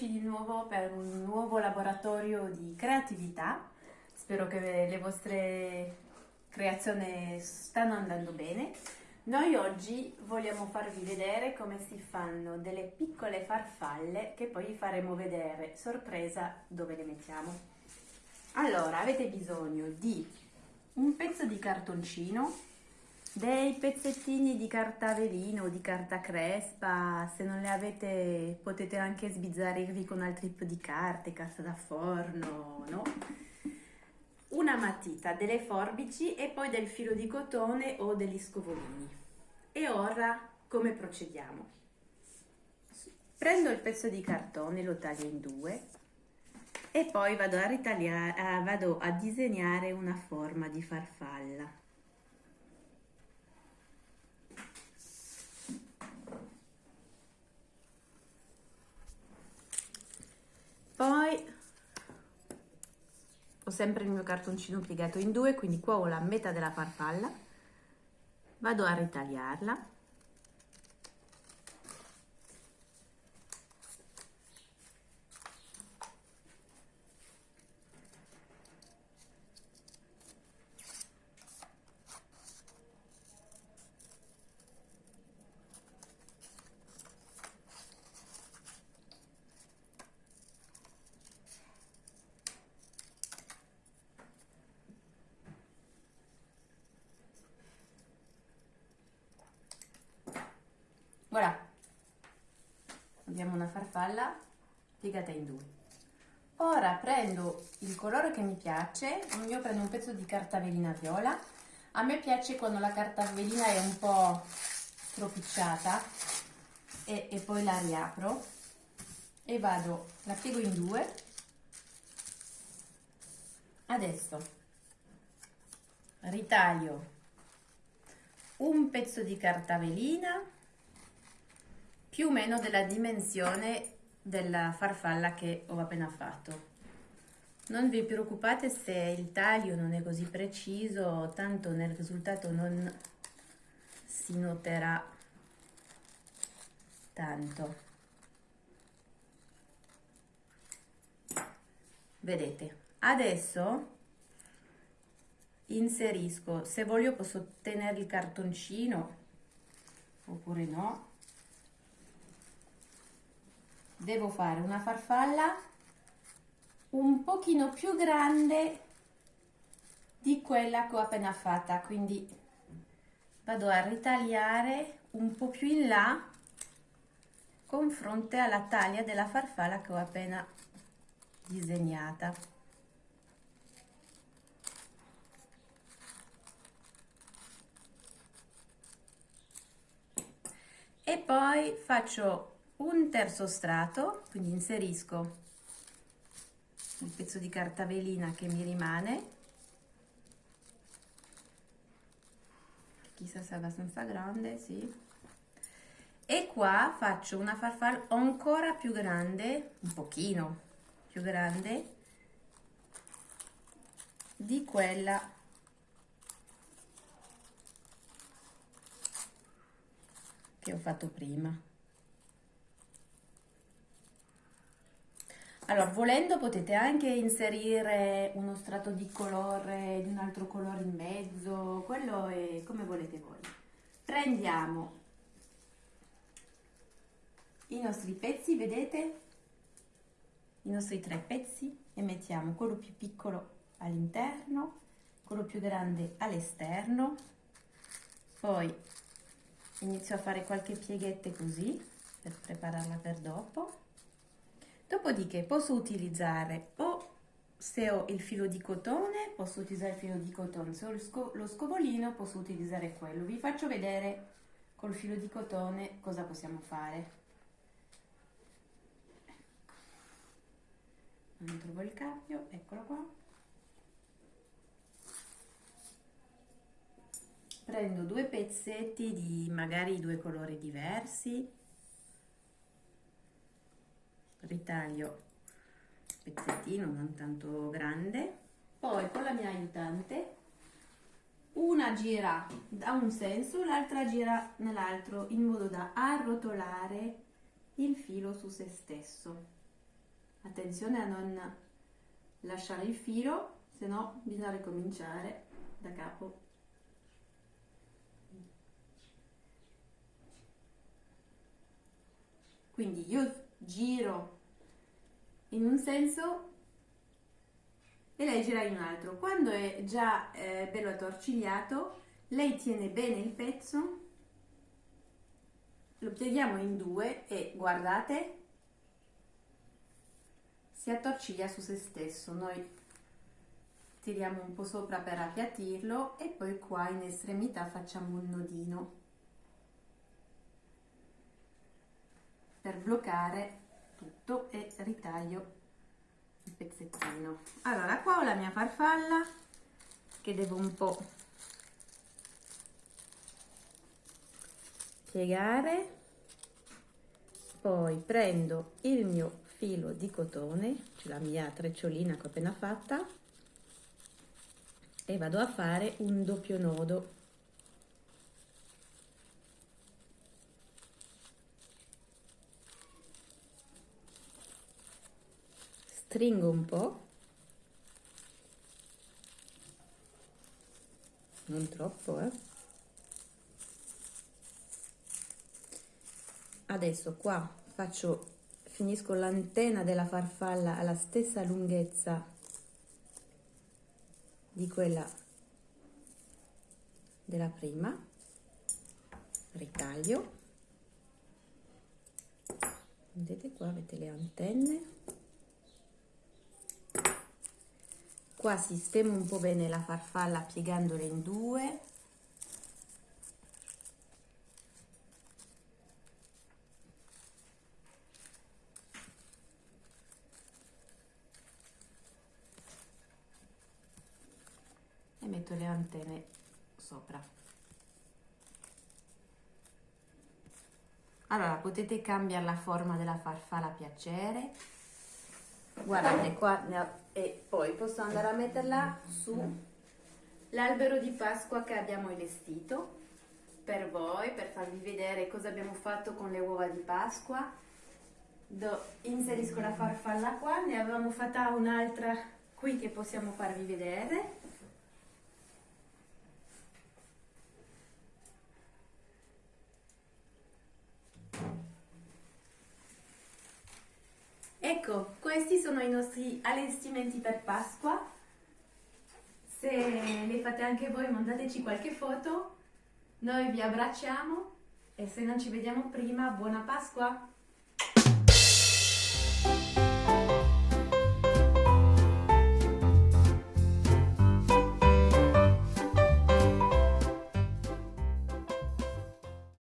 eccoci di nuovo per un nuovo laboratorio di creatività. Spero che le vostre creazioni stanno andando bene. Noi oggi vogliamo farvi vedere come si fanno delle piccole farfalle che poi faremo vedere sorpresa dove le mettiamo. Allora, avete bisogno di un pezzo di cartoncino dei pezzettini di carta velino o di carta crespa, se non le avete potete anche sbizzarrirvi con altri tipi di carte, carta da forno, no? Una matita, delle forbici e poi del filo di cotone o degli scovolini. E ora come procediamo? Prendo il pezzo di cartone, lo taglio in due e poi vado a, ritagliare, vado a disegnare una forma di farfalla. Poi ho sempre il mio cartoncino piegato in due, quindi qua ho la metà della farfalla, vado a ritagliarla Voilà, abbiamo una farfalla piegata in due. Ora prendo il colore che mi piace, io prendo un pezzo di carta velina viola. A me piace quando la carta velina è un po' stropicciata e, e poi la riapro e vado, la piego in due. Adesso ritaglio un pezzo di carta velina più o meno della dimensione della farfalla che ho appena fatto. Non vi preoccupate se il taglio non è così preciso, tanto nel risultato non si noterà tanto. Vedete, adesso inserisco, se voglio posso tenere il cartoncino oppure no, devo fare una farfalla un pochino più grande di quella che ho appena fatta quindi vado a ritagliare un po' più in là con fronte alla taglia della farfalla che ho appena disegnata. E poi faccio un terzo strato, quindi inserisco il pezzo di carta velina che mi rimane, chissà se è abbastanza grande, sì, e qua faccio una farfalla ancora più grande, un pochino più grande, di quella che ho fatto prima. Allora, volendo potete anche inserire uno strato di colore, di un altro colore in mezzo, quello è come volete voi. Prendiamo i nostri pezzi, vedete? I nostri tre pezzi e mettiamo quello più piccolo all'interno, quello più grande all'esterno, poi inizio a fare qualche pieghette così per prepararla per dopo Dopodiché posso utilizzare o se ho il filo di cotone posso utilizzare il filo di cotone, se ho lo, sco lo scovolino posso utilizzare quello. Vi faccio vedere col filo di cotone cosa possiamo fare. Ecco. Non trovo il cappio, eccolo qua. Prendo due pezzetti di magari due colori diversi ritaglio pezzettino non tanto grande. Poi con la mia aiutante una gira da un senso l'altra gira nell'altro in modo da arrotolare il filo su se stesso. Attenzione a non lasciare il filo se no bisogna ricominciare da capo. Quindi io giro in un senso e lei gira in un altro. Quando è già eh, bello attorcigliato lei tiene bene il pezzo lo pieghiamo in due e guardate si attorciglia su se stesso. Noi tiriamo un po' sopra per appiattirlo e poi qua in estremità facciamo un nodino per bloccare tutto e ritaglio il pezzettino. Allora qua ho la mia farfalla che devo un po' piegare. Poi prendo il mio filo di cotone cioè la mia trecciolina che ho appena fatta e vado a fare un doppio nodo stringo un po' non troppo eh. Adesso qua faccio finisco l'antenna della farfalla alla stessa lunghezza di quella della prima. Ritaglio. Vedete qua avete le antenne qua sistemo un po' bene la farfalla piegandola in due. Metto le antenne sopra. Allora potete cambiare la forma della farfalla a piacere guardate qua e poi posso andare a metterla su l'albero di pasqua che abbiamo allestito per voi per farvi vedere cosa abbiamo fatto con le uova di pasqua. Do, inserisco la farfalla qua ne avevamo fatta un'altra qui che possiamo farvi vedere Ecco, questi sono i nostri allestimenti per Pasqua. Se li fate anche voi mandateci qualche foto. Noi vi abbracciamo e se non ci vediamo prima, buona Pasqua!